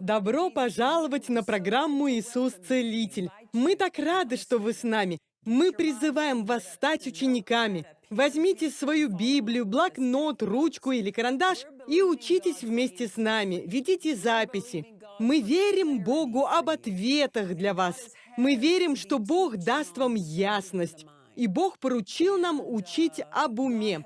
Добро пожаловать на программу «Иисус Целитель». Мы так рады, что вы с нами. Мы призываем вас стать учениками. Возьмите свою Библию, блокнот, ручку или карандаш и учитесь вместе с нами. Ведите записи. Мы верим Богу об ответах для вас. Мы верим, что Бог даст вам ясность. И Бог поручил нам учить об уме.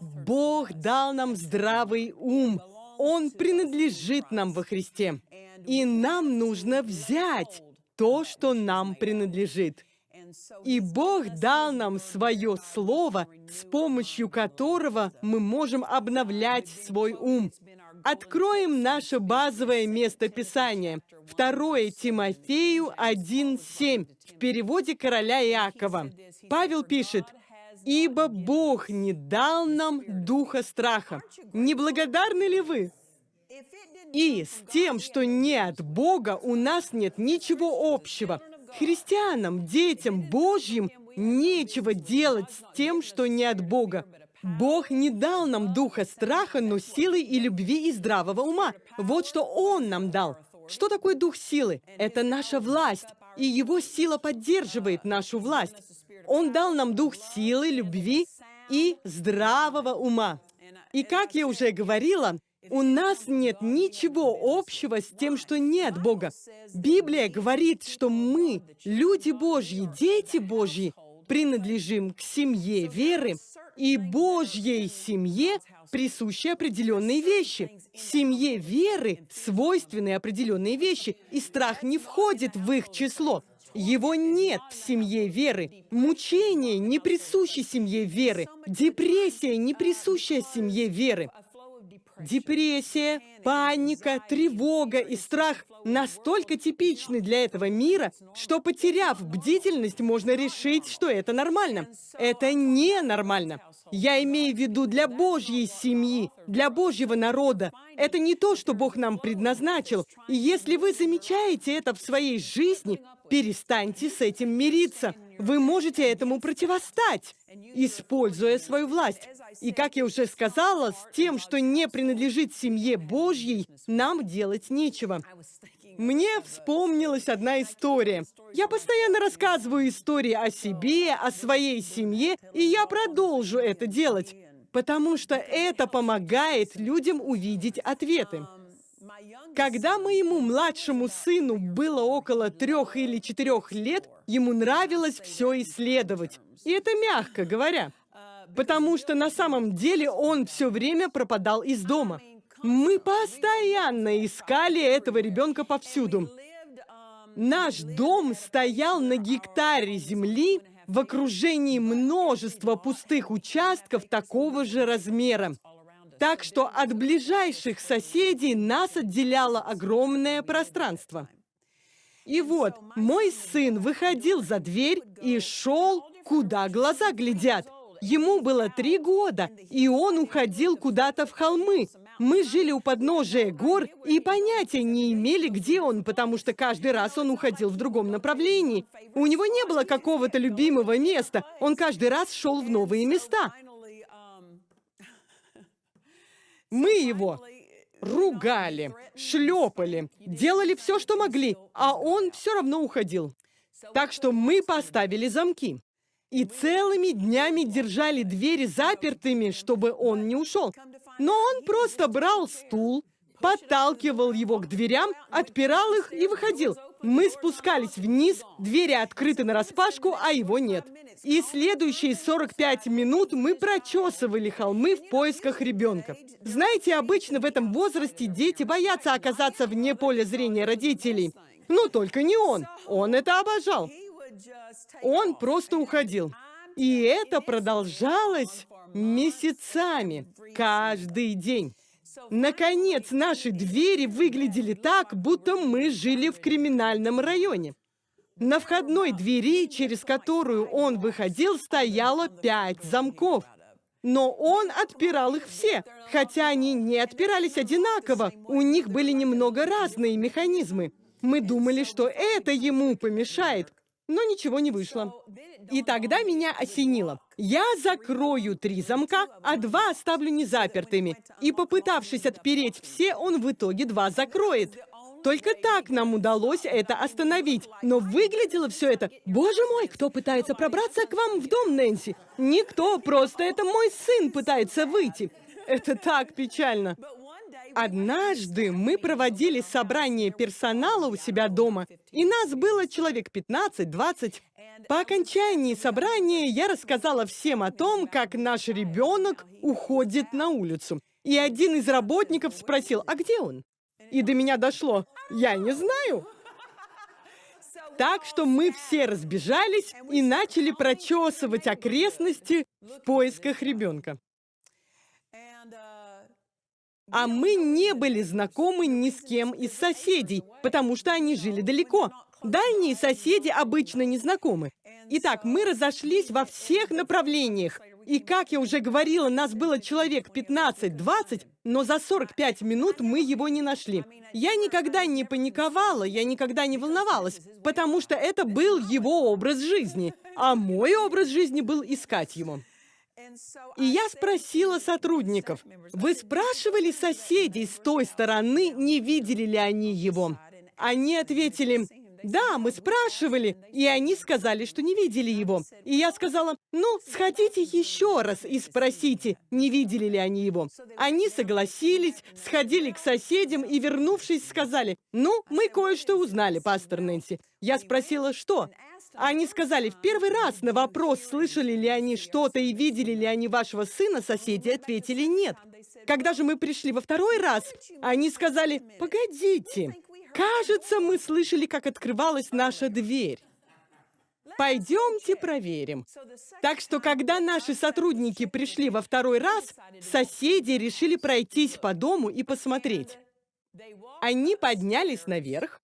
Бог дал нам здравый ум. Он принадлежит нам во Христе. И нам нужно взять то, что нам принадлежит. И Бог дал нам свое слово, с помощью которого мы можем обновлять свой ум. Откроем наше базовое место Писания. 2 Тимофею 1.7 в переводе короля Иакова. Павел пишет, «Ибо Бог не дал нам духа страха». Не благодарны ли вы? И с тем, что не от Бога, у нас нет ничего общего. Христианам, детям Божьим нечего делать с тем, что не от Бога. Бог не дал нам духа страха, но силы и любви и здравого ума. Вот что Он нам дал. Что такое дух силы? Это наша власть, и Его сила поддерживает нашу власть. Он дал нам дух силы, любви и здравого ума. И как я уже говорила, у нас нет ничего общего с тем, что нет Бога. Библия говорит, что мы, люди Божьи, дети Божьи, принадлежим к семье веры, и Божьей семье присущи определенные вещи. Семье веры свойственны определенные вещи, и страх не входит в их число. Его нет в семье веры. Мучение не присуще семье веры. Депрессия не присущая семье веры. Депрессия, паника, тревога и страх настолько типичны для этого мира, что, потеряв бдительность, можно решить, что это нормально. Это ненормально. Я имею в виду для Божьей семьи, для Божьего народа. Это не то, что Бог нам предназначил. И если вы замечаете это в своей жизни, перестаньте с этим мириться. Вы можете этому противостать, используя свою власть. И, как я уже сказала, с тем, что не принадлежит семье Божьей, нам делать нечего. Мне вспомнилась одна история. Я постоянно рассказываю истории о себе, о своей семье, и я продолжу это делать, потому что это помогает людям увидеть ответы. Когда моему младшему сыну было около трех или четырех лет, ему нравилось все исследовать. И это мягко говоря потому что на самом деле он все время пропадал из дома. Мы постоянно искали этого ребенка повсюду. Наш дом стоял на гектаре земли в окружении множества пустых участков такого же размера. Так что от ближайших соседей нас отделяло огромное пространство. И вот, мой сын выходил за дверь и шел, куда глаза глядят. Ему было три года, и он уходил куда-то в холмы. Мы жили у подножия гор и понятия не имели, где он, потому что каждый раз он уходил в другом направлении. У него не было какого-то любимого места. Он каждый раз шел в новые места. Мы его ругали, шлепали, делали все, что могли, а он все равно уходил. Так что мы поставили замки и целыми днями держали двери запертыми, чтобы он не ушел. Но он просто брал стул, подталкивал его к дверям, отпирал их и выходил. Мы спускались вниз, двери открыты нараспашку, а его нет. И следующие 45 минут мы прочесывали холмы в поисках ребенка. Знаете, обычно в этом возрасте дети боятся оказаться вне поля зрения родителей. Но только не он. Он это обожал. Он просто уходил. И это продолжалось месяцами, каждый день. Наконец, наши двери выглядели так, будто мы жили в криминальном районе. На входной двери, через которую он выходил, стояло пять замков. Но он отпирал их все, хотя они не отпирались одинаково, у них были немного разные механизмы. Мы думали, что это ему помешает, но ничего не вышло. И тогда меня осенило. Я закрою три замка, а два оставлю незапертыми. И попытавшись отпереть все, он в итоге два закроет. Только так нам удалось это остановить. Но выглядело все это... Боже мой, кто пытается пробраться к вам в дом, Нэнси? Никто, просто это мой сын пытается выйти. Это так печально. Однажды мы проводили собрание персонала у себя дома, и нас было человек 15-20. По окончании собрания я рассказала всем о том, как наш ребенок уходит на улицу. И один из работников спросил, а где он? И до меня дошло, я не знаю. Так что мы все разбежались и начали прочесывать окрестности в поисках ребенка. А мы не были знакомы ни с кем из соседей, потому что они жили далеко. Дальние соседи обычно не знакомы. Итак, мы разошлись во всех направлениях. И, как я уже говорила, нас было человек 15-20, но за 45 минут мы его не нашли. Я никогда не паниковала, я никогда не волновалась, потому что это был его образ жизни, а мой образ жизни был искать его. И я спросила сотрудников, вы спрашивали соседей с той стороны, не видели ли они его? Они ответили, да, мы спрашивали, и они сказали, что не видели его. И я сказала, ну, сходите еще раз и спросите, не видели ли они его. Они согласились, сходили к соседям и, вернувшись, сказали, ну, мы кое-что узнали, пастор Нэнси. Я спросила, что? Они сказали, в первый раз на вопрос, слышали ли они что-то и видели ли они вашего сына, соседи ответили нет. Когда же мы пришли во второй раз, они сказали, погодите, кажется, мы слышали, как открывалась наша дверь. Пойдемте проверим. Так что, когда наши сотрудники пришли во второй раз, соседи решили пройтись по дому и посмотреть. Они поднялись наверх,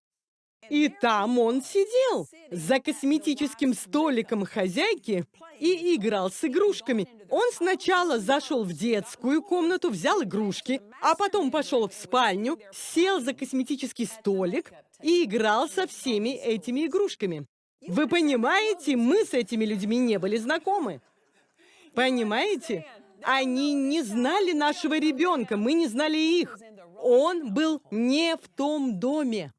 и там он сидел за косметическим столиком хозяйки и играл с игрушками. Он сначала зашел в детскую комнату, взял игрушки, а потом пошел в спальню, сел за косметический столик и играл со всеми этими игрушками. Вы понимаете, мы с этими людьми не были знакомы. Понимаете? Они не знали нашего ребенка, мы не знали их. Он был не в том доме.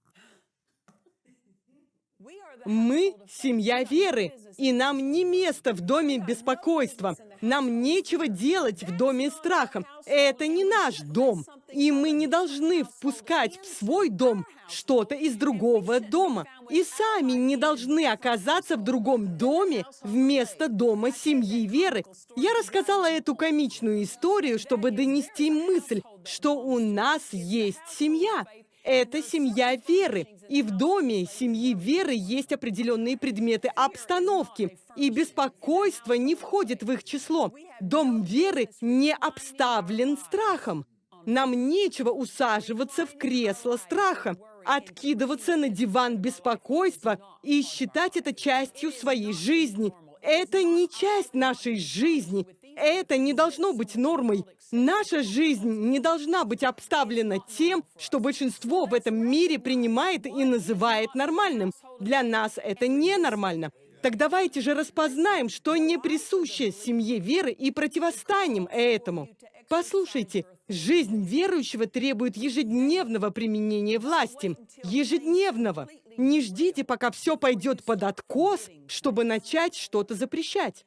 Мы – семья веры, и нам не место в доме беспокойства. Нам нечего делать в доме страха. Это не наш дом, и мы не должны впускать в свой дом что-то из другого дома. И сами не должны оказаться в другом доме вместо дома семьи веры. Я рассказала эту комичную историю, чтобы донести мысль, что у нас есть семья, это семья веры. И в доме семьи веры есть определенные предметы обстановки. И беспокойство не входит в их число. Дом веры не обставлен страхом. Нам нечего усаживаться в кресло страха, откидываться на диван беспокойства и считать это частью своей жизни. Это не часть нашей жизни. Это не должно быть нормой. Наша жизнь не должна быть обставлена тем, что большинство в этом мире принимает и называет нормальным. Для нас это ненормально. Так давайте же распознаем, что не присуще семье веры и противостанем этому. Послушайте, жизнь верующего требует ежедневного применения власти. Ежедневного. Не ждите, пока все пойдет под откос, чтобы начать что-то запрещать.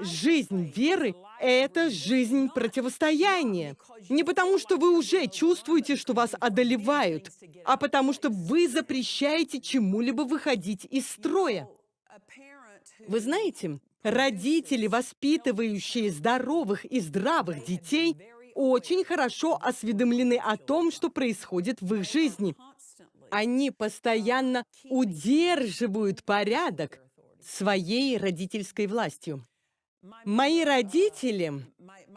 Жизнь веры — это жизнь противостояния. Не потому, что вы уже чувствуете, что вас одолевают, а потому, что вы запрещаете чему-либо выходить из строя. Вы знаете, родители, воспитывающие здоровых и здравых детей, очень хорошо осведомлены о том, что происходит в их жизни. Они постоянно удерживают порядок своей родительской властью. Мои родители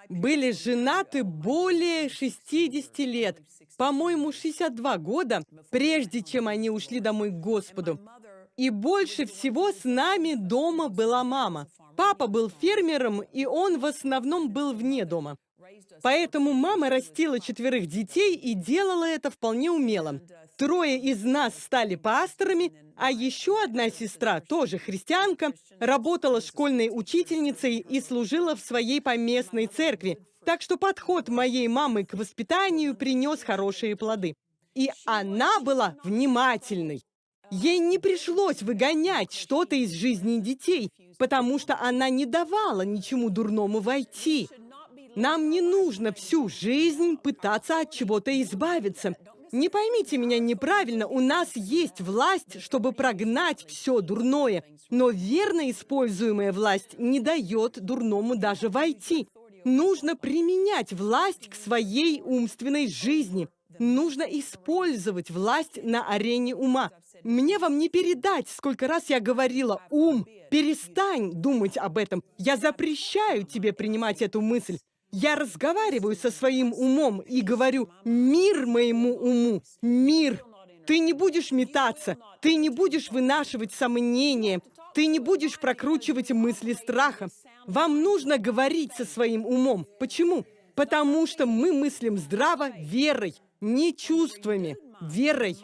были женаты более 60 лет, по-моему, 62 года, прежде чем они ушли домой к Господу. И больше всего с нами дома была мама. Папа был фермером, и он в основном был вне дома. Поэтому мама растила четверых детей и делала это вполне умело. Трое из нас стали пасторами, а еще одна сестра, тоже христианка, работала школьной учительницей и служила в своей поместной церкви. Так что подход моей мамы к воспитанию принес хорошие плоды. И она была внимательной. Ей не пришлось выгонять что-то из жизни детей, потому что она не давала ничему дурному войти. Нам не нужно всю жизнь пытаться от чего-то избавиться. Не поймите меня неправильно, у нас есть власть, чтобы прогнать все дурное, но верно используемая власть не дает дурному даже войти. Нужно применять власть к своей умственной жизни. Нужно использовать власть на арене ума. Мне вам не передать, сколько раз я говорила, ум, перестань думать об этом. Я запрещаю тебе принимать эту мысль. Я разговариваю со своим умом и говорю, мир моему уму, мир. Ты не будешь метаться, ты не будешь вынашивать сомнения, ты не будешь прокручивать мысли страха. Вам нужно говорить со своим умом. Почему? Потому что мы мыслим здраво верой, не чувствами, верой.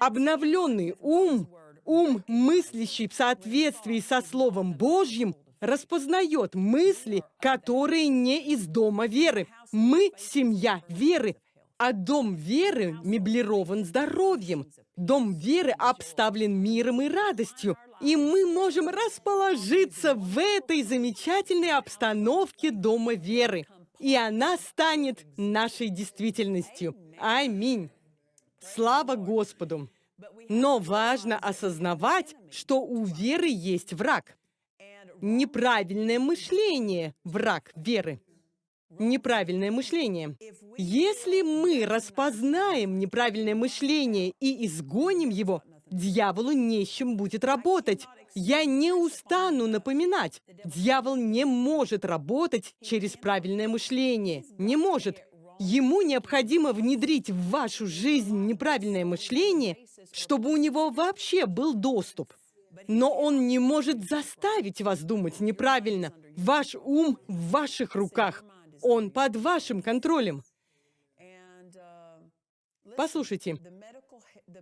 Обновленный ум, ум, мыслящий в соответствии со Словом Божьим, распознает мысли, которые не из дома веры. Мы – семья веры, а дом веры меблирован здоровьем. Дом веры обставлен миром и радостью. И мы можем расположиться в этой замечательной обстановке дома веры. И она станет нашей действительностью. Аминь. Слава Господу. Но важно осознавать, что у веры есть враг. Неправильное мышление – враг веры. Неправильное мышление. Если мы распознаем неправильное мышление и изгоним его, дьяволу не с чем будет работать. Я не устану напоминать. Дьявол не может работать через правильное мышление. Не может. Ему необходимо внедрить в вашу жизнь неправильное мышление, чтобы у него вообще был доступ. Но он не может заставить вас думать неправильно. Ваш ум в ваших руках. Он под вашим контролем. Послушайте,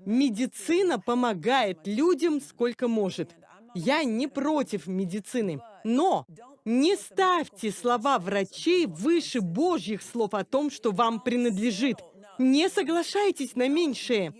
медицина помогает людям сколько может. Я не против медицины, но не ставьте слова врачей выше Божьих слов о том, что вам принадлежит. Не соглашайтесь на меньшее.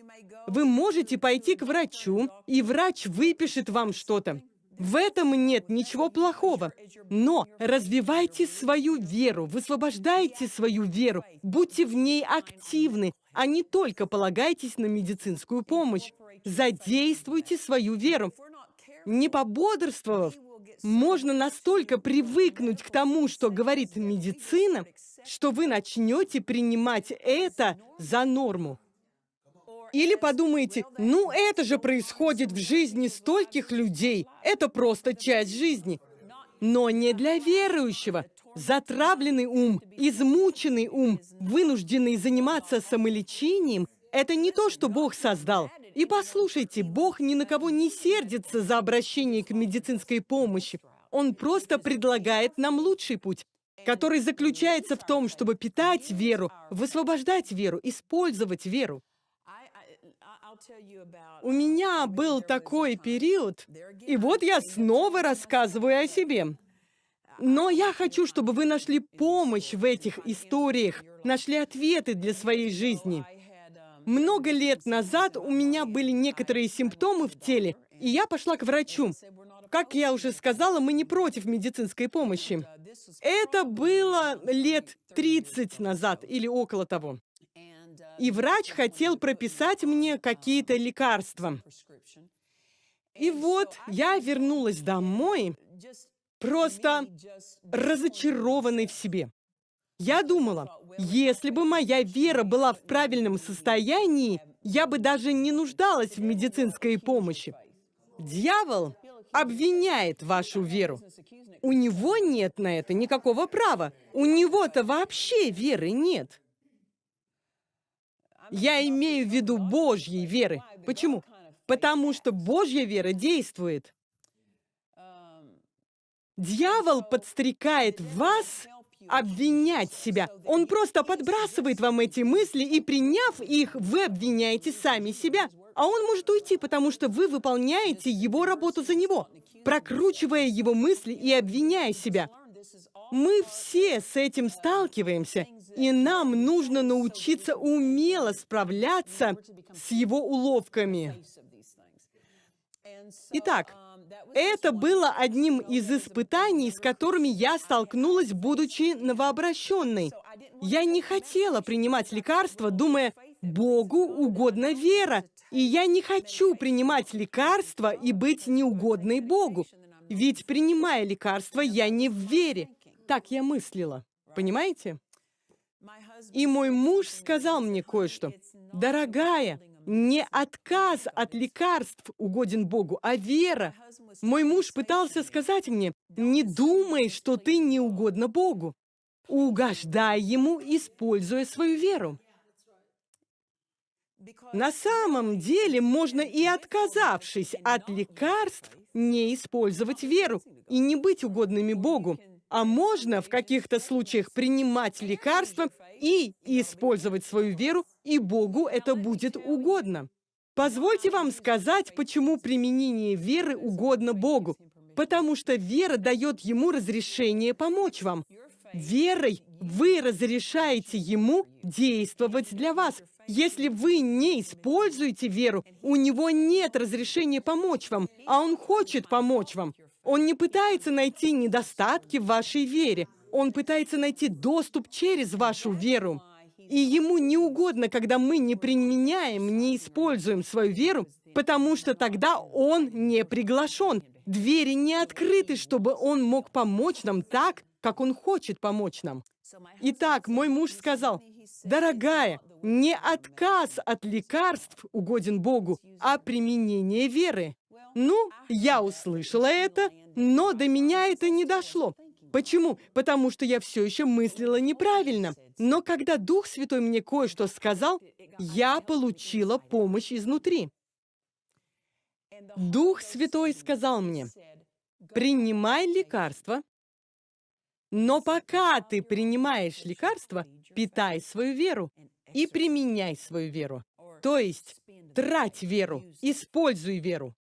Вы можете пойти к врачу, и врач выпишет вам что-то. В этом нет ничего плохого. Но развивайте свою веру, высвобождайте свою веру, будьте в ней активны, а не только полагайтесь на медицинскую помощь. Задействуйте свою веру. Не пободрствовав, можно настолько привыкнуть к тому, что говорит медицина, что вы начнете принимать это за норму. Или подумаете, ну это же происходит в жизни стольких людей, это просто часть жизни. Но не для верующего. Затравленный ум, измученный ум, вынужденный заниматься самолечением – это не то, что Бог создал. И послушайте, Бог ни на кого не сердится за обращение к медицинской помощи. Он просто предлагает нам лучший путь, который заключается в том, чтобы питать веру, высвобождать веру, использовать веру. У меня был такой период, и вот я снова рассказываю о себе. Но я хочу, чтобы вы нашли помощь в этих историях, нашли ответы для своей жизни. Много лет назад у меня были некоторые симптомы в теле, и я пошла к врачу. Как я уже сказала, мы не против медицинской помощи. Это было лет 30 назад или около того и врач хотел прописать мне какие-то лекарства. И вот я вернулась домой, просто разочарованной в себе. Я думала, если бы моя вера была в правильном состоянии, я бы даже не нуждалась в медицинской помощи. Дьявол обвиняет вашу веру. У него нет на это никакого права. У него-то вообще веры нет. Я имею в виду Божьей веры. Почему? Потому что Божья вера действует. Дьявол подстрекает вас обвинять себя. Он просто подбрасывает вам эти мысли, и приняв их, вы обвиняете сами себя. А он может уйти, потому что вы выполняете его работу за него, прокручивая его мысли и обвиняя себя. Мы все с этим сталкиваемся. И нам нужно научиться умело справляться с его уловками. Итак, это было одним из испытаний, с которыми я столкнулась, будучи новообращенной. Я не хотела принимать лекарства, думая, Богу угодна вера, и я не хочу принимать лекарства и быть неугодной Богу. Ведь, принимая лекарства, я не в вере. Так я мыслила. Понимаете? И мой муж сказал мне кое-что. «Дорогая, не отказ от лекарств угоден Богу, а вера. Мой муж пытался сказать мне, не думай, что ты не угодна Богу. Угождай Ему, используя свою веру. На самом деле можно и отказавшись от лекарств, не использовать веру и не быть угодными Богу. А можно в каких-то случаях принимать лекарства и использовать свою веру, и Богу это будет угодно. Позвольте вам сказать, почему применение веры угодно Богу. Потому что вера дает Ему разрешение помочь вам. Верой вы разрешаете Ему действовать для вас. Если вы не используете веру, у Него нет разрешения помочь вам, а Он хочет помочь вам. Он не пытается найти недостатки в вашей вере. Он пытается найти доступ через вашу веру. И ему не угодно, когда мы не применяем, не используем свою веру, потому что тогда он не приглашен. Двери не открыты, чтобы он мог помочь нам так, как он хочет помочь нам. Итак, мой муж сказал, «Дорогая, не отказ от лекарств угоден Богу, а применение веры». Ну, я услышала это, но до меня это не дошло. Почему? Потому что я все еще мыслила неправильно. Но когда Дух Святой мне кое-что сказал, я получила помощь изнутри. Дух Святой сказал мне, принимай лекарства, но пока ты принимаешь лекарства, питай свою веру и применяй свою веру. То есть трать веру, используй веру.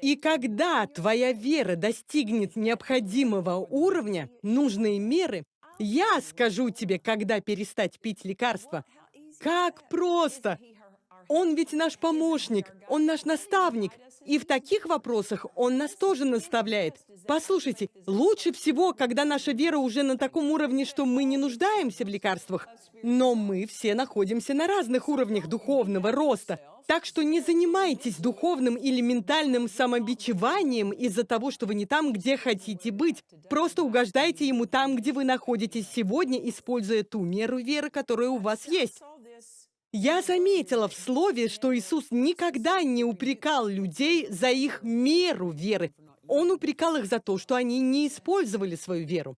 И когда твоя вера достигнет необходимого уровня, нужные меры, я скажу тебе, когда перестать пить лекарства. Как просто! Он ведь наш помощник, он наш наставник, и в таких вопросах он нас тоже наставляет. Послушайте, лучше всего, когда наша вера уже на таком уровне, что мы не нуждаемся в лекарствах, но мы все находимся на разных уровнях духовного роста. Так что не занимайтесь духовным или ментальным самобичеванием из-за того, что вы не там, где хотите быть. Просто угождайте ему там, где вы находитесь сегодня, используя ту меру веры, которая у вас есть. Я заметила в слове, что Иисус никогда не упрекал людей за их меру веры. Он упрекал их за то, что они не использовали свою веру.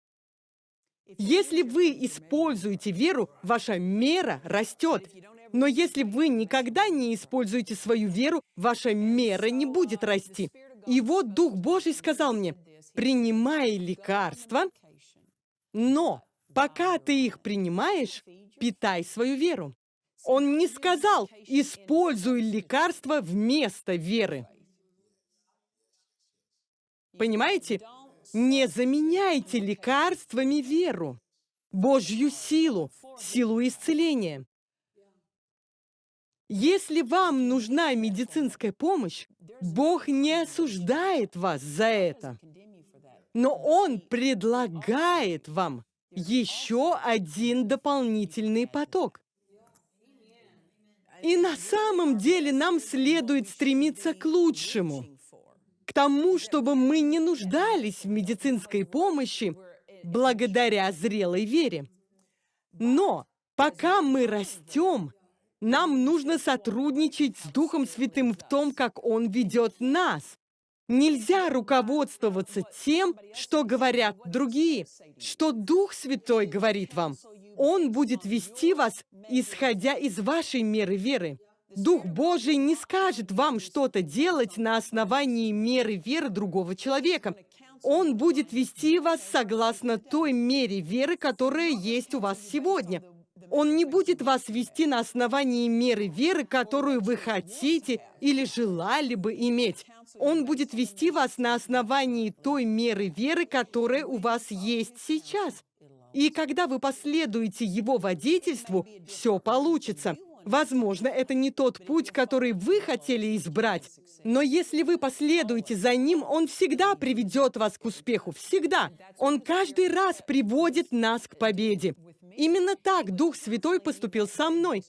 Если вы используете веру, ваша мера растет. Но если вы никогда не используете свою веру, ваша мера не будет расти. И вот Дух Божий сказал мне, принимай лекарства, но пока ты их принимаешь, питай свою веру. Он не сказал, используй лекарства вместо веры. Понимаете? Не заменяйте лекарствами веру, Божью силу, силу исцеления. Если вам нужна медицинская помощь, Бог не осуждает вас за это. Но Он предлагает вам еще один дополнительный поток. И на самом деле нам следует стремиться к лучшему, к тому, чтобы мы не нуждались в медицинской помощи благодаря зрелой вере. Но пока мы растем, нам нужно сотрудничать с Духом Святым в том, как Он ведет нас. Нельзя руководствоваться тем, что говорят другие, что Дух Святой говорит вам. Он будет вести вас, исходя из вашей меры веры. Дух Божий не скажет вам что-то делать на основании меры веры другого человека. Он будет вести вас согласно той мере веры, которая есть у вас сегодня. Он не будет вас вести на основании меры веры, которую вы хотите или желали бы иметь. Он будет вести вас на основании той меры веры, которая у вас есть сейчас. И когда вы последуете его водительству, все получится. Возможно, это не тот путь, который вы хотели избрать, но если вы последуете за ним, он всегда приведет вас к успеху. Всегда. Он каждый раз приводит нас к победе. Именно так Дух Святой поступил со мной.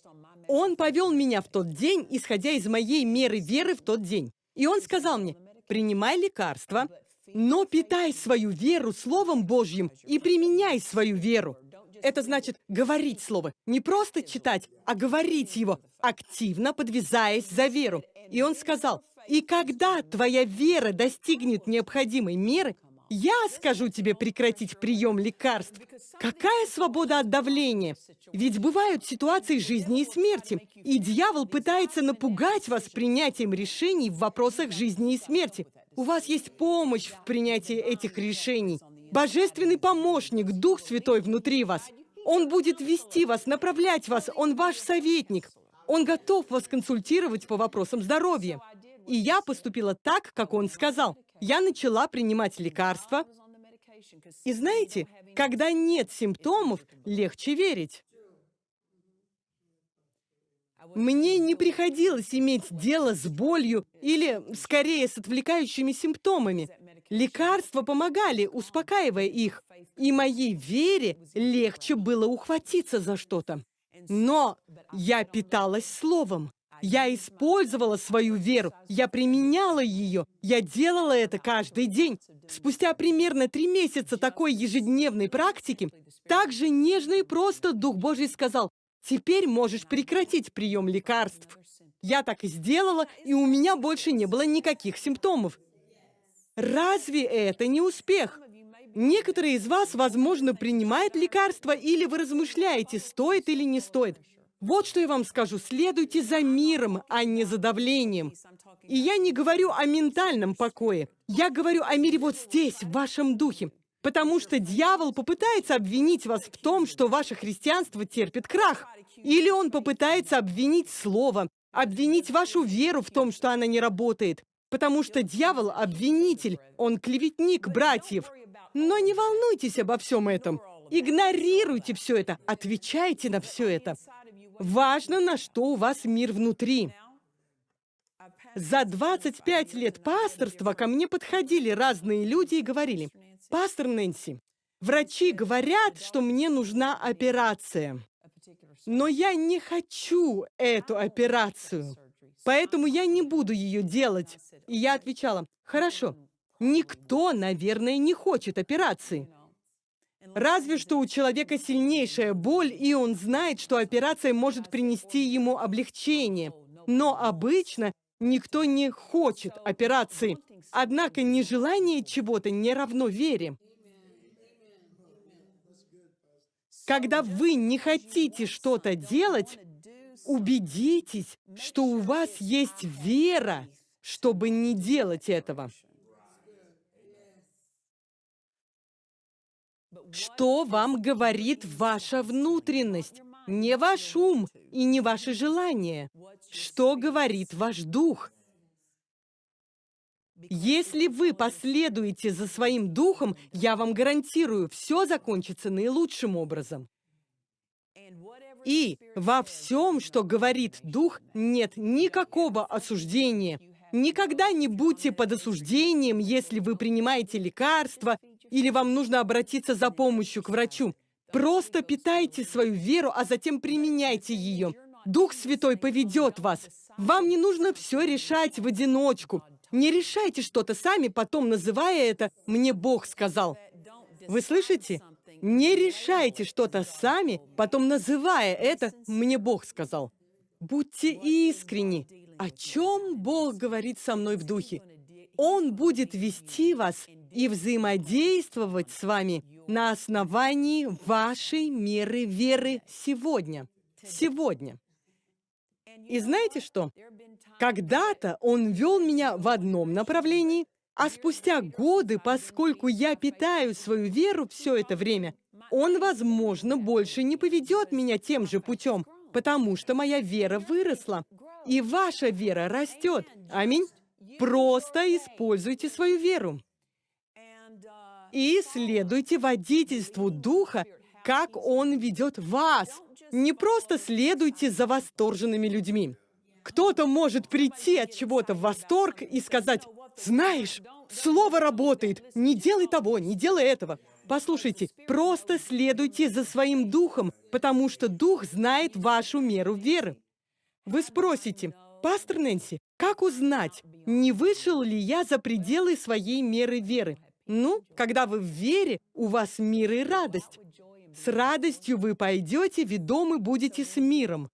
Он повел меня в тот день, исходя из моей меры веры в тот день. И он сказал мне, принимай лекарства, но питай свою веру Словом Божьим и применяй свою веру. Это значит говорить Слово. Не просто читать, а говорить его, активно подвязаясь за веру. И он сказал, и когда твоя вера достигнет необходимой меры, я скажу тебе прекратить прием лекарств. Какая свобода от давления? Ведь бывают ситуации жизни и смерти, и дьявол пытается напугать вас принятием решений в вопросах жизни и смерти. У вас есть помощь в принятии этих решений. Божественный помощник, Дух Святой внутри вас. Он будет вести вас, направлять вас, Он ваш советник. Он готов вас консультировать по вопросам здоровья. И я поступила так, как он сказал. Я начала принимать лекарства. И знаете, когда нет симптомов, легче верить. Мне не приходилось иметь дело с болью или, скорее, с отвлекающими симптомами. Лекарства помогали, успокаивая их, и моей вере легче было ухватиться за что-то. Но я питалась словом. Я использовала свою веру, я применяла ее, я делала это каждый день. Спустя примерно три месяца такой ежедневной практики, так же нежно и просто Дух Божий сказал, «Теперь можешь прекратить прием лекарств». Я так и сделала, и у меня больше не было никаких симптомов. Разве это не успех? Некоторые из вас, возможно, принимают лекарства, или вы размышляете, стоит или не стоит. Вот что я вам скажу. Следуйте за миром, а не за давлением. И я не говорю о ментальном покое. Я говорю о мире вот здесь, в вашем духе. Потому что дьявол попытается обвинить вас в том, что ваше христианство терпит крах. Или он попытается обвинить слово, обвинить вашу веру в том, что она не работает. Потому что дьявол — обвинитель, он клеветник братьев. Но не волнуйтесь обо всем этом. Игнорируйте все это, отвечайте на все это. Важно, на что у вас мир внутри. За 25 лет пасторства ко мне подходили разные люди и говорили, «Пастор Нэнси, врачи говорят, что мне нужна операция, но я не хочу эту операцию, поэтому я не буду ее делать». И я отвечала, «Хорошо, никто, наверное, не хочет операции». Разве что у человека сильнейшая боль, и он знает, что операция может принести ему облегчение. Но обычно никто не хочет операции. Однако нежелание чего-то не равно вере. Когда вы не хотите что-то делать, убедитесь, что у вас есть вера, чтобы не делать этого. Что вам говорит ваша внутренность? Не ваш ум и не ваши желания. Что говорит ваш дух? Если вы последуете за своим духом, я вам гарантирую, все закончится наилучшим образом. И во всем, что говорит дух, нет никакого осуждения. Никогда не будьте под осуждением, если вы принимаете лекарства или вам нужно обратиться за помощью к врачу. Просто питайте свою веру, а затем применяйте ее. Дух Святой поведет вас. Вам не нужно все решать в одиночку. Не решайте что-то сами, потом называя это «мне Бог сказал». Вы слышите? Не решайте что-то сами, потом называя это «мне Бог сказал». Будьте искренни. О чем Бог говорит со мной в духе? Он будет вести вас и взаимодействовать с вами на основании вашей меры веры сегодня. Сегодня. И знаете что? Когда-то он вел меня в одном направлении, а спустя годы, поскольку я питаю свою веру все это время, он, возможно, больше не поведет меня тем же путем, потому что моя вера выросла, и ваша вера растет. Аминь. Просто используйте свою веру и следуйте водительству Духа, как Он ведет вас. Не просто следуйте за восторженными людьми. Кто-то может прийти от чего-то в восторг и сказать, «Знаешь, слово работает, не делай того, не делай этого». Послушайте, просто следуйте за своим духом, потому что дух знает вашу меру веры. Вы спросите, «Пастор Нэнси, как узнать, не вышел ли я за пределы своей меры веры?» Ну, когда вы в вере, у вас мир и радость. С радостью вы пойдете, ведомы будете с миром.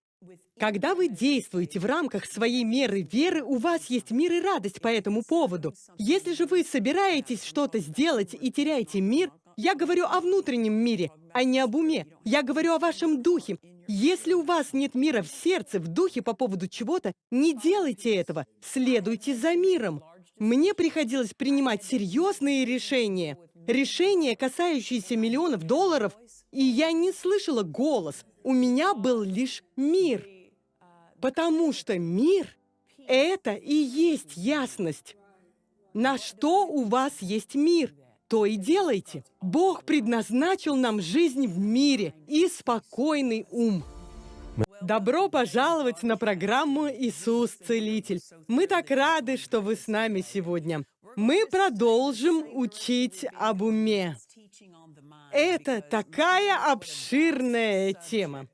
Когда вы действуете в рамках своей меры веры, у вас есть мир и радость по этому поводу. Если же вы собираетесь что-то сделать и теряете мир, я говорю о внутреннем мире, а не об уме. Я говорю о вашем духе. Если у вас нет мира в сердце, в духе по поводу чего-то, не делайте этого. Следуйте за миром. Мне приходилось принимать серьезные решения. Решения, касающиеся миллионов долларов, и я не слышала голос. У меня был лишь мир. Потому что мир — это и есть ясность. На что у вас есть мир, то и делайте. Бог предназначил нам жизнь в мире и спокойный ум. Добро пожаловать на программу «Иисус Целитель». Мы так рады, что вы с нами сегодня. Мы продолжим учить об уме. Это такая обширная тема.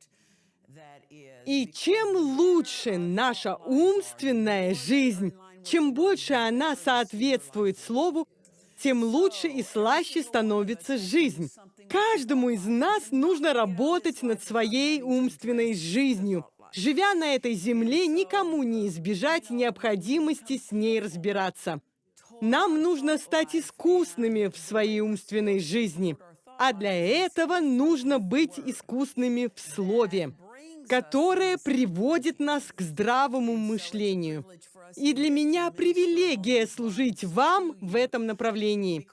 И чем лучше наша умственная жизнь, чем больше она соответствует Слову, тем лучше и слаще становится жизнь. Каждому из нас нужно работать над своей умственной жизнью. Живя на этой земле, никому не избежать необходимости с ней разбираться. Нам нужно стать искусными в своей умственной жизни, а для этого нужно быть искусными в слове которое приводит нас к здравому мышлению. И для меня привилегия служить вам в этом направлении.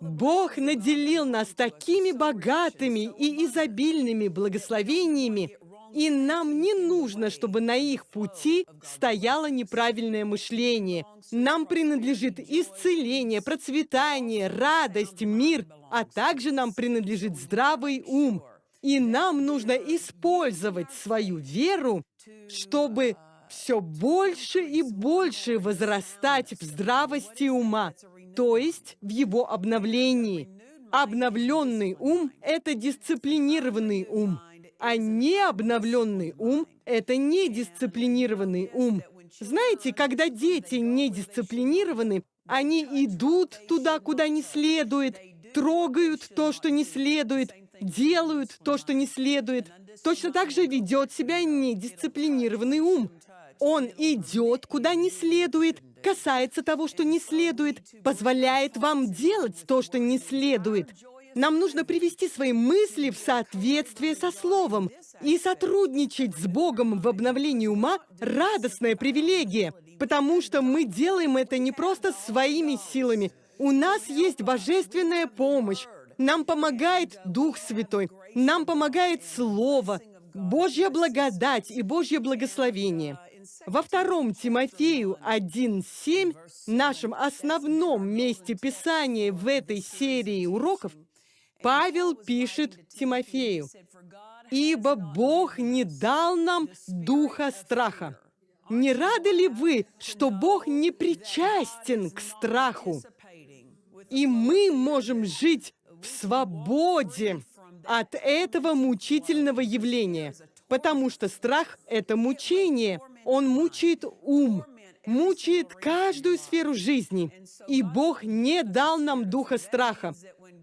Бог наделил нас такими богатыми и изобильными благословениями, и нам не нужно, чтобы на их пути стояло неправильное мышление. Нам принадлежит исцеление, процветание, радость, мир, а также нам принадлежит здравый ум – и нам нужно использовать свою веру, чтобы все больше и больше возрастать в здравости ума, то есть в его обновлении. Обновленный ум — это дисциплинированный ум, а необновленный ум — это недисциплинированный ум. Знаете, когда дети недисциплинированы, они идут туда, куда не следует, трогают то, что не следует, делают то, что не следует. Точно так же ведет себя недисциплинированный ум. Он идет, куда не следует, касается того, что не следует, позволяет вам делать то, что не следует. Нам нужно привести свои мысли в соответствие со Словом и сотрудничать с Богом в обновлении ума — радостная привилегия, потому что мы делаем это не просто своими силами. У нас есть божественная помощь, нам помогает Дух Святой, нам помогает Слово, Божья благодать и Божье благословение. Во втором Тимофею 1.7, нашем основном месте Писания в этой серии уроков, Павел пишет Тимофею, «Ибо Бог не дал нам духа страха». Не рады ли вы, что Бог не причастен к страху? И мы можем жить в свободе от этого мучительного явления, потому что страх — это мучение. Он мучает ум, мучает каждую сферу жизни. И Бог не дал нам духа страха.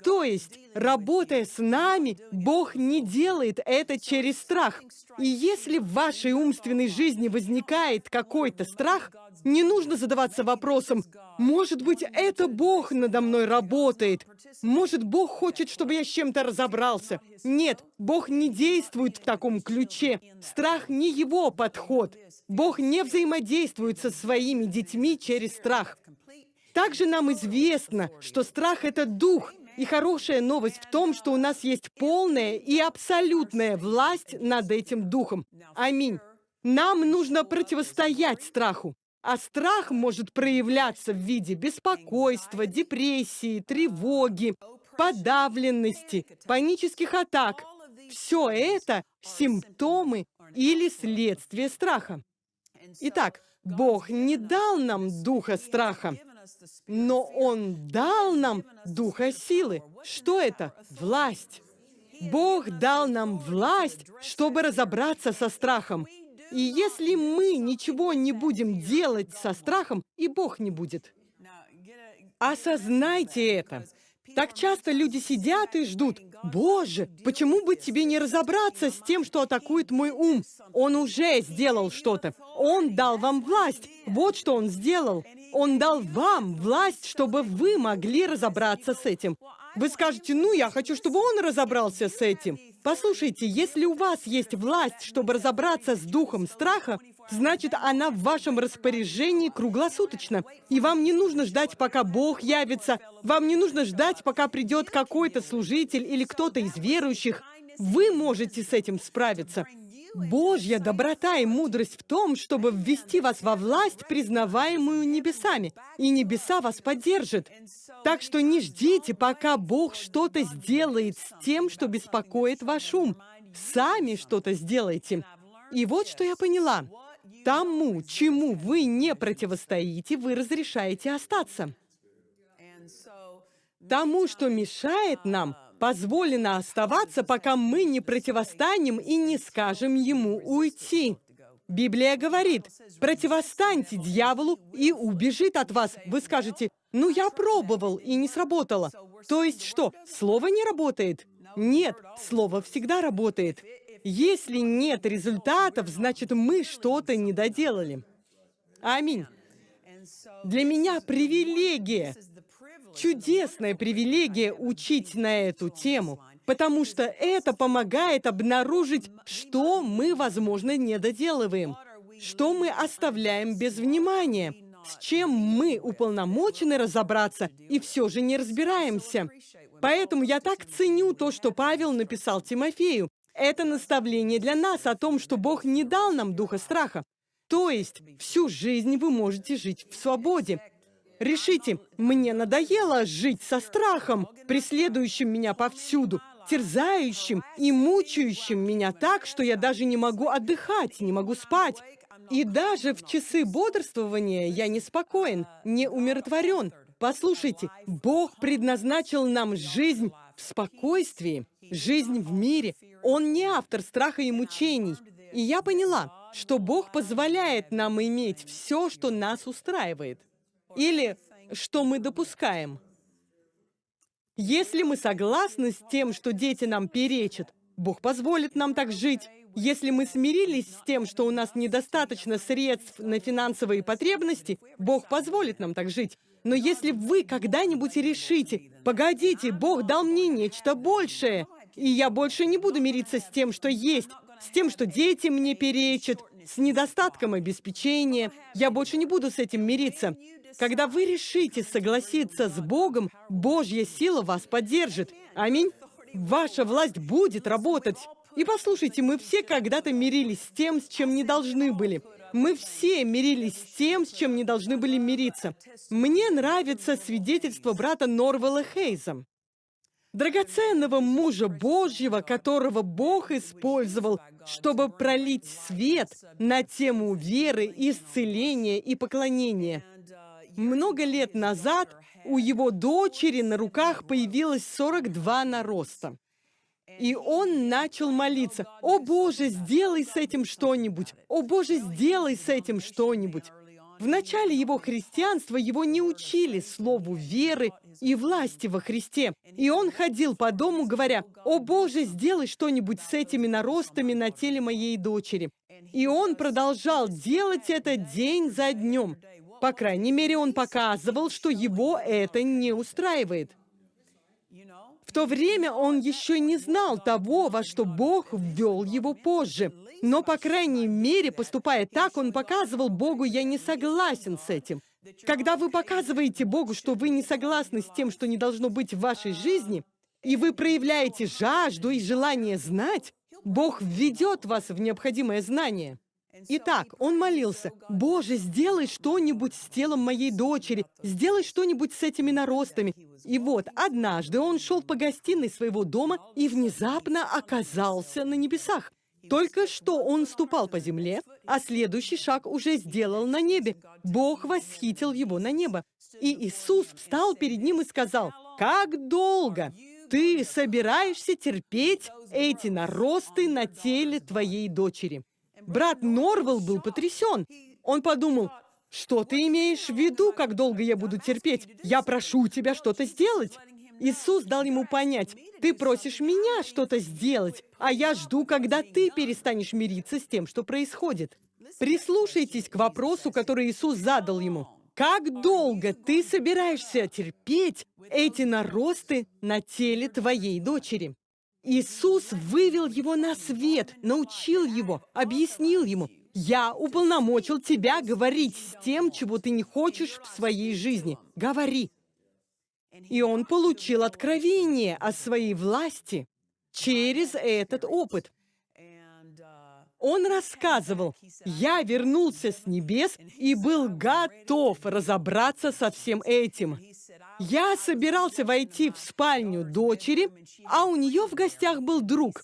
То есть, работая с нами, Бог не делает это через страх. И если в вашей умственной жизни возникает какой-то страх, не нужно задаваться вопросом, может быть, это Бог надо мной работает, может, Бог хочет, чтобы я с чем-то разобрался. Нет, Бог не действует в таком ключе. Страх не его подход. Бог не взаимодействует со своими детьми через страх. Также нам известно, что страх — это дух, и хорошая новость в том, что у нас есть полная и абсолютная власть над этим духом. Аминь. Нам нужно противостоять страху. А страх может проявляться в виде беспокойства, депрессии, тревоги, подавленности, панических атак. Все это симптомы или следствие страха. Итак, Бог не дал нам духа страха, но Он дал нам духа силы. Что это? Власть. Бог дал нам власть, чтобы разобраться со страхом. И если мы ничего не будем делать со страхом, и Бог не будет. Осознайте это. Так часто люди сидят и ждут, «Боже, почему бы тебе не разобраться с тем, что атакует мой ум? Он уже сделал что-то. Он дал вам власть. Вот что он сделал. Он дал вам власть, чтобы вы могли разобраться с этим. Вы скажете, ну, я хочу, чтобы он разобрался с этим. Послушайте, если у вас есть власть, чтобы разобраться с духом страха, значит, она в вашем распоряжении круглосуточно. И вам не нужно ждать, пока Бог явится. Вам не нужно ждать, пока придет какой-то служитель или кто-то из верующих. Вы можете с этим справиться. Божья доброта и мудрость в том, чтобы ввести вас во власть, признаваемую небесами, и небеса вас поддержат. Так что не ждите, пока Бог что-то сделает с тем, что беспокоит ваш ум. Сами что-то сделайте. И вот что я поняла. Тому, чему вы не противостоите, вы разрешаете остаться. Тому, что мешает нам, позволено оставаться, пока мы не противостанем и не скажем ему уйти. Библия говорит, противостаньте дьяволу и убежит от вас. Вы скажете, ну я пробовал и не сработало. То есть что, слово не работает? Нет, слово всегда работает. Если нет результатов, значит мы что-то не доделали. Аминь. Для меня привилегия чудесная привилегия учить на эту тему, потому что это помогает обнаружить, что мы, возможно, не доделываем, что мы оставляем без внимания, с чем мы уполномочены разобраться и все же не разбираемся. Поэтому я так ценю то, что Павел написал Тимофею. Это наставление для нас о том, что Бог не дал нам духа страха. То есть всю жизнь вы можете жить в свободе, Решите, мне надоело жить со страхом, преследующим меня повсюду, терзающим и мучающим меня так, что я даже не могу отдыхать, не могу спать. И даже в часы бодрствования я не спокоен, не умиротворен. Послушайте, Бог предназначил нам жизнь в спокойствии, жизнь в мире. Он не автор страха и мучений. И я поняла, что Бог позволяет нам иметь все, что нас устраивает. Или что мы допускаем. Если мы согласны с тем, что дети нам перечат, Бог позволит нам так жить. Если мы смирились с тем, что у нас недостаточно средств на финансовые потребности, Бог позволит нам так жить. Но если вы когда-нибудь решите, погодите, Бог дал мне нечто большее, и я больше не буду мириться с тем, что есть, с тем, что дети мне перечат, с недостатком обеспечения, я больше не буду с этим мириться. Когда вы решите согласиться с Богом, Божья сила вас поддержит. Аминь. Ваша власть будет работать. И послушайте, мы все когда-то мирились с тем, с чем не должны были. Мы все мирились с тем, с чем не должны были мириться. Мне нравится свидетельство брата Норвелла Хейза. Драгоценного мужа Божьего, которого Бог использовал, чтобы пролить свет на тему веры, исцеления и поклонения. Много лет назад у его дочери на руках появилось 42 нароста. И он начал молиться, «О Боже, сделай с этим что-нибудь! О Боже, сделай с этим что-нибудь!» В начале его христианства его не учили слову веры и власти во Христе. И он ходил по дому, говоря, «О Боже, сделай что-нибудь с этими наростами на теле моей дочери». И он продолжал делать это день за днем. По крайней мере, он показывал, что его это не устраивает. В то время он еще не знал того, во что Бог ввел его позже. Но, по крайней мере, поступая так, он показывал Богу, я не согласен с этим. Когда вы показываете Богу, что вы не согласны с тем, что не должно быть в вашей жизни, и вы проявляете жажду и желание знать, Бог введет вас в необходимое знание. Итак, он молился, «Боже, сделай что-нибудь с телом моей дочери, сделай что-нибудь с этими наростами». И вот, однажды он шел по гостиной своего дома и внезапно оказался на небесах. Только что он ступал по земле, а следующий шаг уже сделал на небе. Бог восхитил его на небо. И Иисус встал перед ним и сказал, «Как долго ты собираешься терпеть эти наросты на теле твоей дочери?» Брат Норвелл был потрясен. Он подумал, что ты имеешь в виду, как долго я буду терпеть? Я прошу тебя что-то сделать. Иисус дал ему понять, ты просишь меня что-то сделать, а я жду, когда ты перестанешь мириться с тем, что происходит. Прислушайтесь к вопросу, который Иисус задал ему. Как долго ты собираешься терпеть эти наросты на теле твоей дочери? Иисус вывел его на свет, научил его, объяснил ему, «Я уполномочил тебя говорить с тем, чего ты не хочешь в своей жизни. Говори». И он получил откровение о своей власти через этот опыт. Он рассказывал, «Я вернулся с небес и был готов разобраться со всем этим. Я собирался войти в спальню дочери, а у нее в гостях был друг.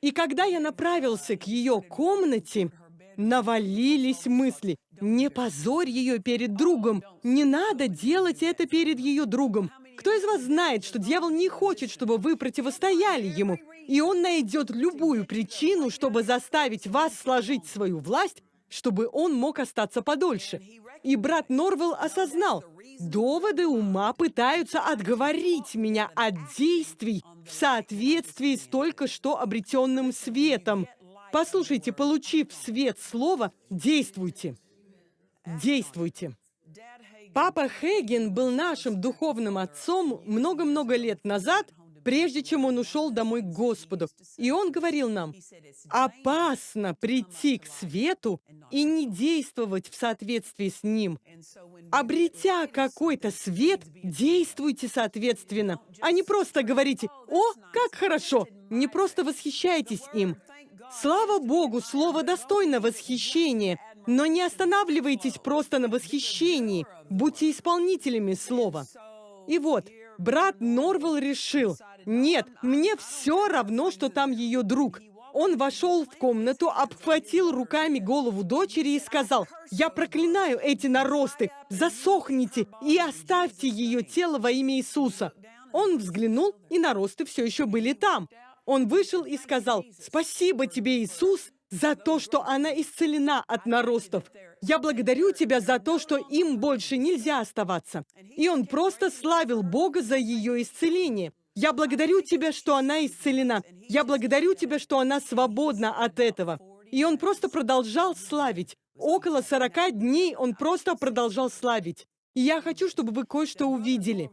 И когда я направился к ее комнате, навалились мысли. Не позорь ее перед другом. Не надо делать это перед ее другом. Кто из вас знает, что дьявол не хочет, чтобы вы противостояли ему? И он найдет любую причину, чтобы заставить вас сложить свою власть, чтобы он мог остаться подольше. И брат Норвелл осознал, доводы ума пытаются отговорить меня от действий в соответствии с только что обретенным светом. Послушайте, получив свет слова, действуйте. Действуйте. Папа Хейген был нашим духовным отцом много-много лет назад, прежде чем он ушел домой к Господу. И он говорил нам, опасно прийти к свету и не действовать в соответствии с ним. Обретя какой-то свет, действуйте соответственно, а не просто говорите «О, как хорошо!» Не просто восхищайтесь им. Слава Богу, слово достойно восхищения, но не останавливайтесь просто на восхищении, будьте исполнителями слова. И вот, брат Норвелл решил, нет, мне все равно, что там ее друг. Он вошел в комнату, обхватил руками голову дочери и сказал, «Я проклинаю эти наросты, засохните и оставьте ее тело во имя Иисуса». Он взглянул, и наросты все еще были там. Он вышел и сказал, «Спасибо тебе, Иисус, за то, что она исцелена от наростов. Я благодарю Тебя за то, что им больше нельзя оставаться». И он просто славил Бога за ее исцеление. Я благодарю Тебя, что она исцелена. Я благодарю Тебя, что она свободна от этого. И он просто продолжал славить. Около 40 дней он просто продолжал славить. И я хочу, чтобы вы кое-что увидели.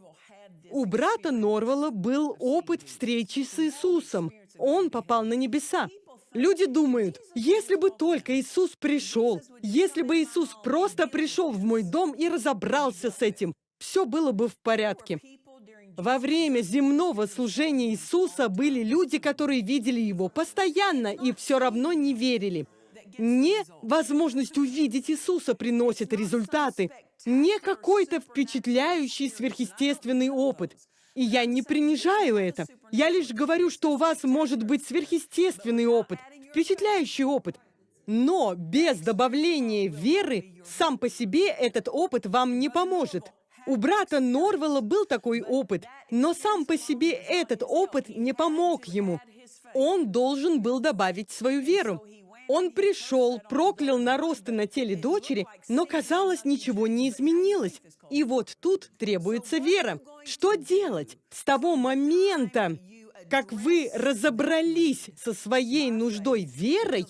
У брата Норвелла был опыт встречи с Иисусом. Он попал на небеса. Люди думают, если бы только Иисус пришел, если бы Иисус просто пришел в мой дом и разобрался с этим, все было бы в порядке. Во время земного служения Иисуса были люди, которые видели Его постоянно и все равно не верили. Не возможность увидеть Иисуса приносит результаты, не какой-то впечатляющий сверхъестественный опыт. И я не принижаю это. Я лишь говорю, что у вас может быть сверхъестественный опыт, впечатляющий опыт. Но без добавления веры сам по себе этот опыт вам не поможет. У брата Норвелла был такой опыт, но сам по себе этот опыт не помог ему. Он должен был добавить свою веру. Он пришел, проклял наросты на теле дочери, но, казалось, ничего не изменилось. И вот тут требуется вера. Что делать с того момента, как вы разобрались со своей нуждой верой,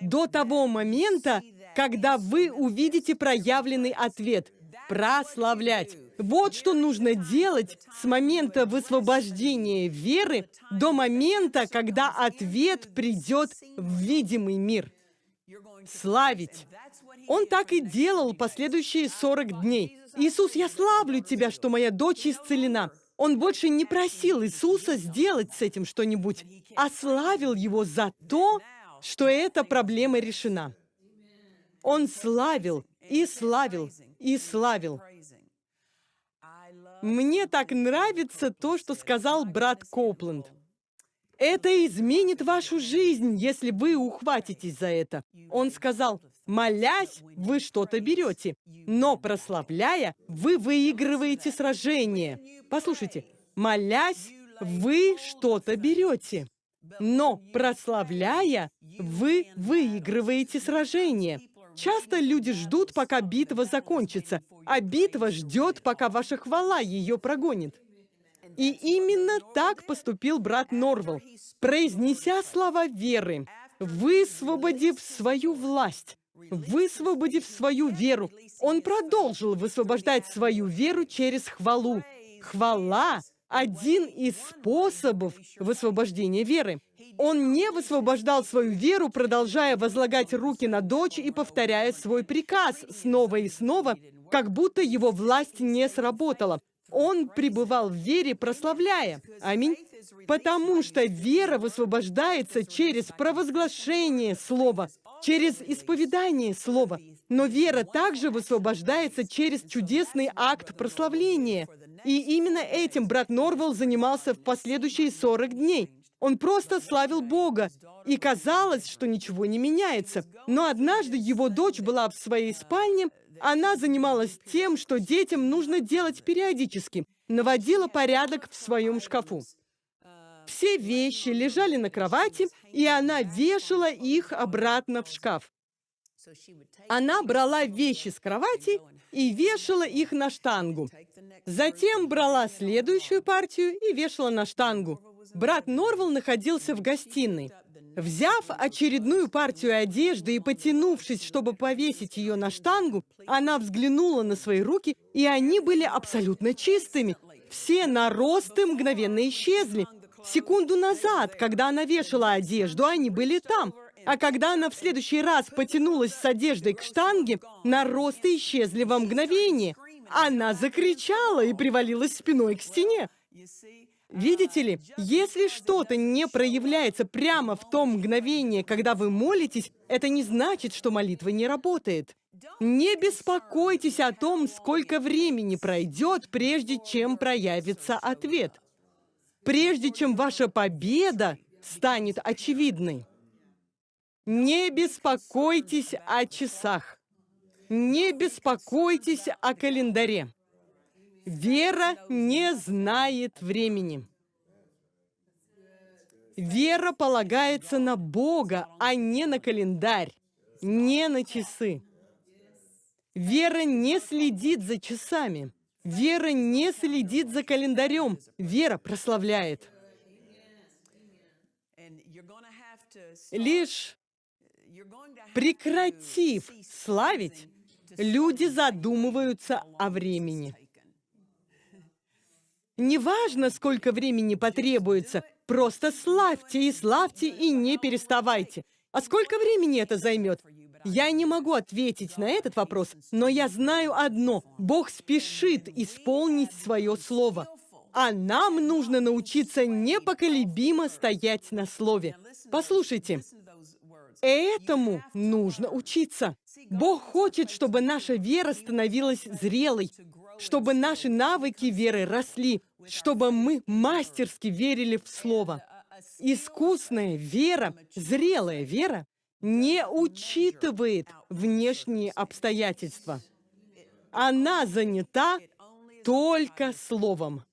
до того момента, когда вы увидите проявленный ответ – прославлять. Вот что нужно делать с момента высвобождения веры до момента, когда ответ придет в видимый мир. Славить. Он так и делал последующие 40 дней. «Иисус, я славлю Тебя, что моя дочь исцелена». Он больше не просил Иисуса сделать с этим что-нибудь, а славил Его за то, что эта проблема решена. Он славил и славил и славил. Мне так нравится то, что сказал брат Копленд. Это изменит вашу жизнь, если вы ухватитесь за это. Он сказал, молясь, вы что-то берете, но прославляя, вы выигрываете сражение. Послушайте, молясь, вы что-то берете, но прославляя, вы выигрываете сражение. Часто люди ждут, пока битва закончится, а битва ждет, пока ваша хвала ее прогонит. И именно так поступил брат Норвелл, произнеся слова веры, высвободив свою власть, высвободив свою веру. Он продолжил высвобождать свою веру через хвалу. Хвала – один из способов высвобождения веры. Он не высвобождал свою веру, продолжая возлагать руки на дочь и повторяя свой приказ снова и снова, как будто его власть не сработала. Он пребывал в вере, прославляя. Аминь. Потому что вера высвобождается через провозглашение Слова, через исповедание Слова. Но вера также высвобождается через чудесный акт прославления. И именно этим брат Норвелл занимался в последующие 40 дней. Он просто славил Бога, и казалось, что ничего не меняется. Но однажды его дочь была в своей спальне, она занималась тем, что детям нужно делать периодически, наводила порядок в своем шкафу. Все вещи лежали на кровати, и она вешала их обратно в шкаф. Она брала вещи с кровати и вешала их на штангу. Затем брала следующую партию и вешала на штангу. Брат Норвелл находился в гостиной. Взяв очередную партию одежды и потянувшись, чтобы повесить ее на штангу, она взглянула на свои руки, и они были абсолютно чистыми. Все наросты мгновенно исчезли. Секунду назад, когда она вешала одежду, они были там. А когда она в следующий раз потянулась с одеждой к штанге, наросты исчезли во мгновение. Она закричала и привалилась спиной к стене. Видите ли, если что-то не проявляется прямо в том мгновении, когда вы молитесь, это не значит, что молитва не работает. Не беспокойтесь о том, сколько времени пройдет, прежде чем проявится ответ. Прежде чем ваша победа станет очевидной. Не беспокойтесь о часах. Не беспокойтесь о календаре. Вера не знает времени. Вера полагается на Бога, а не на календарь, не на часы. Вера не следит за часами. Вера не следит за календарем. Вера прославляет. Лишь прекратив славить, люди задумываются о времени. Неважно, сколько времени потребуется, просто славьте и славьте и не переставайте. А сколько времени это займет? Я не могу ответить на этот вопрос, но я знаю одно. Бог спешит исполнить свое слово. А нам нужно научиться непоколебимо стоять на слове. Послушайте, этому нужно учиться. Бог хочет, чтобы наша вера становилась зрелой, чтобы наши навыки веры росли, чтобы мы мастерски верили в Слово. Искусная вера, зрелая вера не учитывает внешние обстоятельства. Она занята только Словом.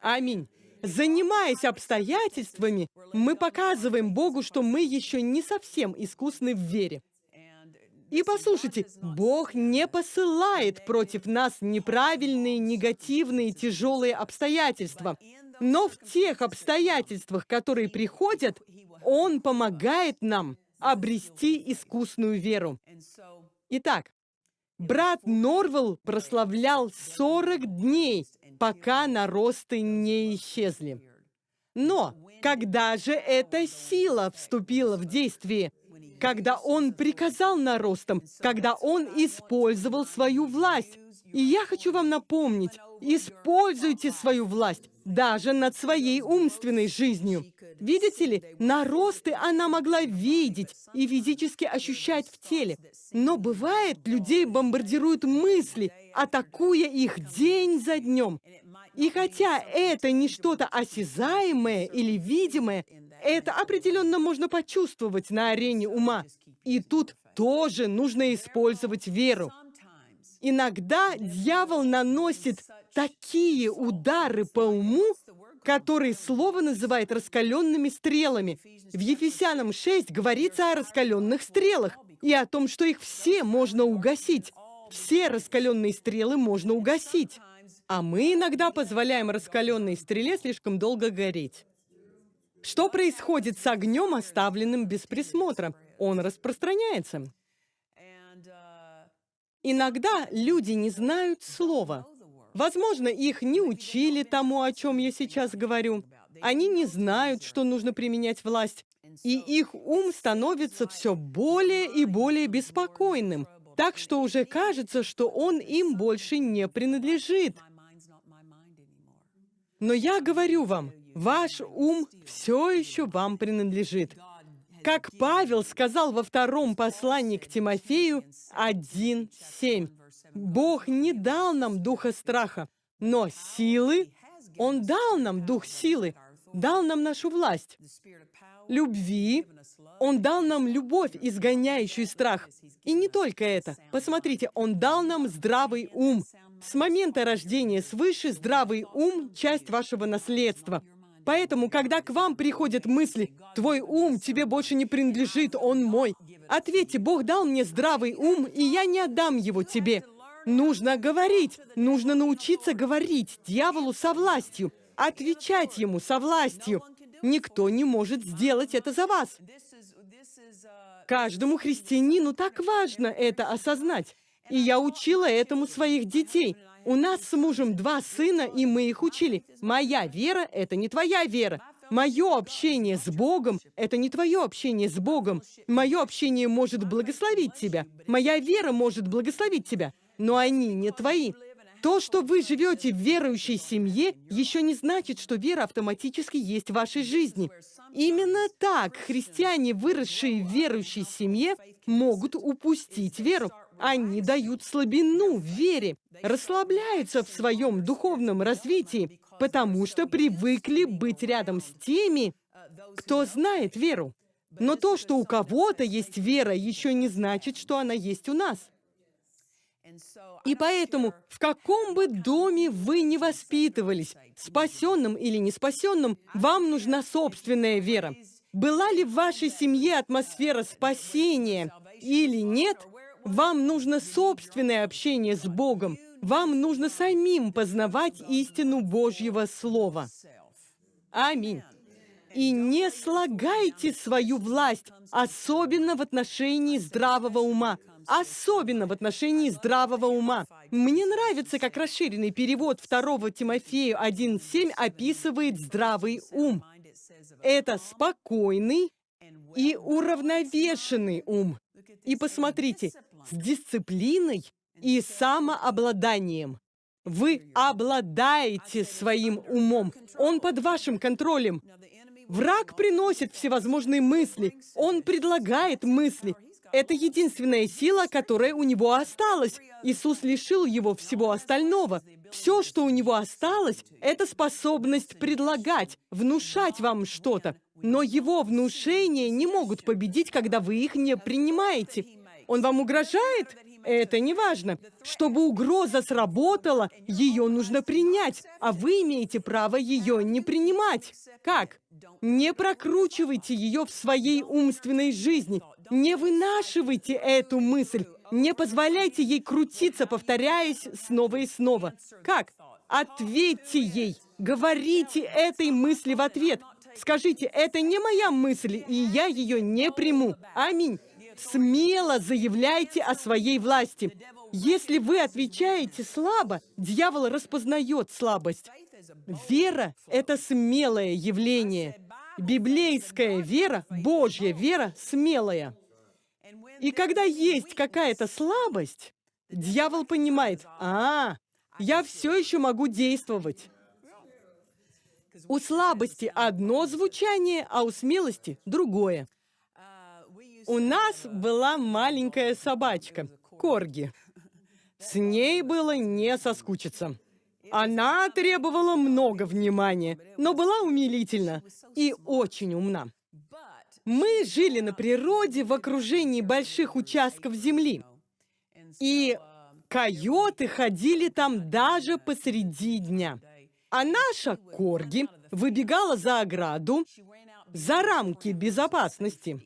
Аминь. Занимаясь обстоятельствами, мы показываем Богу, что мы еще не совсем искусны в вере. И послушайте, Бог не посылает против нас неправильные, негативные, тяжелые обстоятельства. Но в тех обстоятельствах, которые приходят, Он помогает нам обрести искусную веру. Итак, брат Норвелл прославлял 40 дней, пока наросты не исчезли. Но когда же эта сила вступила в действие? Когда он приказал наростам, когда он использовал свою власть. И я хочу вам напомнить, Используйте свою власть даже над своей умственной жизнью. Видите ли, наросты она могла видеть и физически ощущать в теле. Но бывает, людей бомбардируют мысли, атакуя их день за днем. И хотя это не что-то осязаемое или видимое, это определенно можно почувствовать на арене ума. И тут тоже нужно использовать веру. Иногда дьявол наносит такие удары по уму, которые слово называет раскаленными стрелами. В Ефесянам 6 говорится о раскаленных стрелах и о том, что их все можно угасить. Все раскаленные стрелы можно угасить. А мы иногда позволяем раскаленной стреле слишком долго гореть. Что происходит с огнем, оставленным без присмотра? Он распространяется. Иногда люди не знают слова. Возможно, их не учили тому, о чем я сейчас говорю. Они не знают, что нужно применять власть. И их ум становится все более и более беспокойным. Так что уже кажется, что он им больше не принадлежит. Но я говорю вам, ваш ум все еще вам принадлежит. Как Павел сказал во втором послании к Тимофею 1.7. Бог не дал нам духа страха, но силы. Он дал нам дух силы, дал нам нашу власть, любви. Он дал нам любовь, изгоняющую страх. И не только это. Посмотрите, Он дал нам здравый ум. С момента рождения свыше здравый ум — часть вашего наследства. Поэтому, когда к вам приходят мысли, «Твой ум тебе больше не принадлежит, он мой», ответьте, «Бог дал мне здравый ум, и я не отдам его тебе». Нужно говорить, нужно научиться говорить дьяволу со властью, отвечать ему со властью. Никто не может сделать это за вас. Каждому христианину так важно это осознать. И я учила этому своих детей. У нас с мужем два сына, и мы их учили. Моя вера — это не твоя вера. Мое общение с Богом — это не твое общение с Богом. Мое общение может благословить тебя. Моя вера может благословить тебя. Но они не твои. То, что вы живете в верующей семье, еще не значит, что вера автоматически есть в вашей жизни. Именно так христиане, выросшие в верующей семье, могут упустить веру. Они дают слабину в вере, расслабляются в своем духовном развитии, потому что привыкли быть рядом с теми, кто знает веру. Но то, что у кого-то есть вера, еще не значит, что она есть у нас. И поэтому, в каком бы доме вы ни воспитывались, спасенным или не спасенным, вам нужна собственная вера. Была ли в вашей семье атмосфера спасения или нет, вам нужно собственное общение с Богом. Вам нужно самим познавать истину Божьего Слова. Аминь. И не слагайте свою власть, особенно в отношении здравого ума. Особенно в отношении здравого ума. Мне нравится, как расширенный перевод 2 Тимофею 1.7 описывает здравый ум. Это спокойный и уравновешенный ум. И посмотрите, с дисциплиной и самообладанием. Вы обладаете своим умом. Он под вашим контролем. Враг приносит всевозможные мысли. Он предлагает мысли. Это единственная сила, которая у него осталась. Иисус лишил его всего остального. Все, что у него осталось, это способность предлагать, внушать вам что-то. Но его внушения не могут победить, когда вы их не принимаете. Он вам угрожает? Это не важно. Чтобы угроза сработала, ее нужно принять, а вы имеете право ее не принимать. Как? Не прокручивайте ее в своей умственной жизни. Не вынашивайте эту мысль. Не позволяйте ей крутиться, повторяясь снова и снова. Как? Ответьте ей. Говорите этой мысли в ответ. Скажите, это не моя мысль, и я ее не приму. Аминь. Смело заявляйте о своей власти. Если вы отвечаете слабо, дьявол распознает слабость. Вера — это смелое явление. Библейская вера, Божья вера, смелая. И когда есть какая-то слабость, дьявол понимает, а, я все еще могу действовать. У слабости одно звучание, а у смелости другое. У нас была маленькая собачка, Корги. С ней было не соскучиться. Она требовала много внимания, но была умилительна и очень умна. Мы жили на природе в окружении больших участков земли. И койоты ходили там даже посреди дня. А наша Корги выбегала за ограду, за рамки безопасности.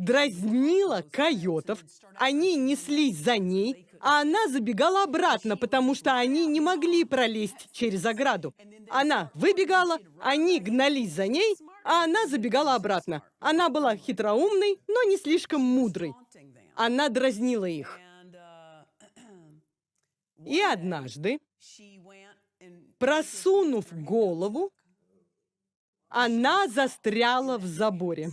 Дразнила койотов, они неслись за ней, а она забегала обратно, потому что они не могли пролезть через ограду. Она выбегала, они гнались за ней, а она забегала обратно. Она была хитроумной, но не слишком мудрой. Она дразнила их. И однажды, просунув голову, она застряла в заборе.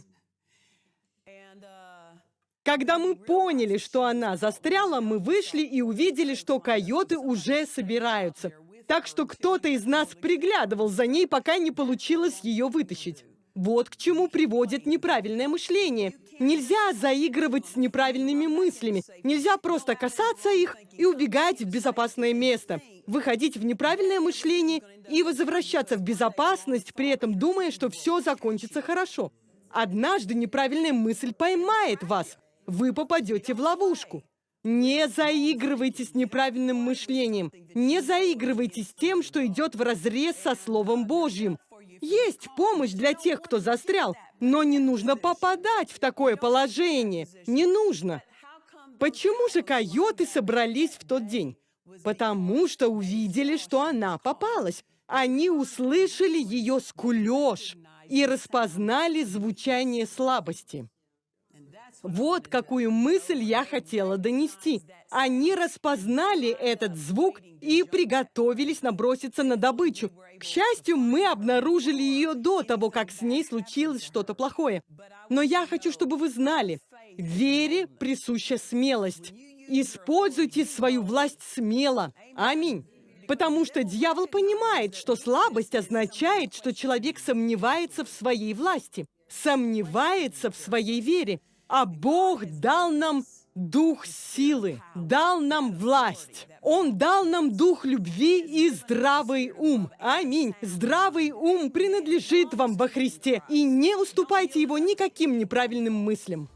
Когда мы поняли, что она застряла, мы вышли и увидели, что койоты уже собираются. Так что кто-то из нас приглядывал за ней, пока не получилось ее вытащить. Вот к чему приводит неправильное мышление. Нельзя заигрывать с неправильными мыслями. Нельзя просто касаться их и убегать в безопасное место. Выходить в неправильное мышление и возвращаться в безопасность, при этом думая, что все закончится хорошо. Однажды неправильная мысль поймает вас вы попадете в ловушку. Не заигрывайте с неправильным мышлением. Не заигрывайте с тем, что идет вразрез со Словом Божьим. Есть помощь для тех, кто застрял, но не нужно попадать в такое положение. Не нужно. Почему же койоты собрались в тот день? Потому что увидели, что она попалась. Они услышали ее скулеж и распознали звучание слабости. Вот какую мысль я хотела донести. Они распознали этот звук и приготовились наброситься на добычу. К счастью, мы обнаружили ее до того, как с ней случилось что-то плохое. Но я хочу, чтобы вы знали, вере присуща смелость. Используйте свою власть смело. Аминь. Потому что дьявол понимает, что слабость означает, что человек сомневается в своей власти, сомневается в своей вере. А Бог дал нам дух силы, дал нам власть. Он дал нам дух любви и здравый ум. Аминь. Здравый ум принадлежит вам во Христе. И не уступайте его никаким неправильным мыслям.